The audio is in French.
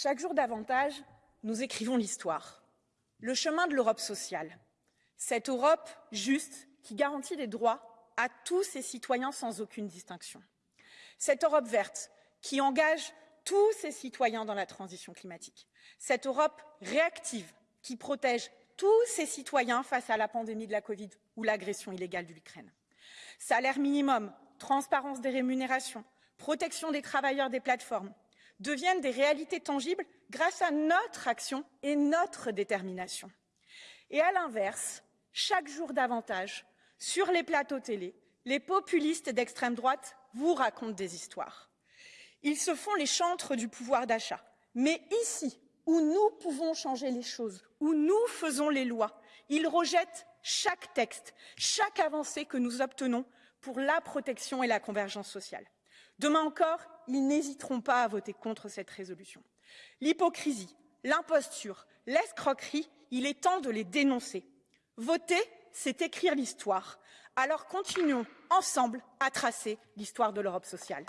Chaque jour davantage, nous écrivons l'histoire. Le chemin de l'Europe sociale. Cette Europe juste qui garantit des droits à tous ses citoyens sans aucune distinction. Cette Europe verte qui engage tous ses citoyens dans la transition climatique. Cette Europe réactive qui protège tous ses citoyens face à la pandémie de la Covid ou l'agression illégale de l'Ukraine. Salaire minimum, transparence des rémunérations, protection des travailleurs des plateformes deviennent des réalités tangibles grâce à notre action et notre détermination. Et à l'inverse, chaque jour davantage, sur les plateaux télé, les populistes d'extrême droite vous racontent des histoires. Ils se font les chantres du pouvoir d'achat. Mais ici, où nous pouvons changer les choses, où nous faisons les lois, ils rejettent chaque texte, chaque avancée que nous obtenons pour la protection et la convergence sociale. Demain encore, ils n'hésiteront pas à voter contre cette résolution. L'hypocrisie, l'imposture, l'escroquerie, il est temps de les dénoncer. Voter, c'est écrire l'histoire. Alors continuons ensemble à tracer l'histoire de l'Europe sociale.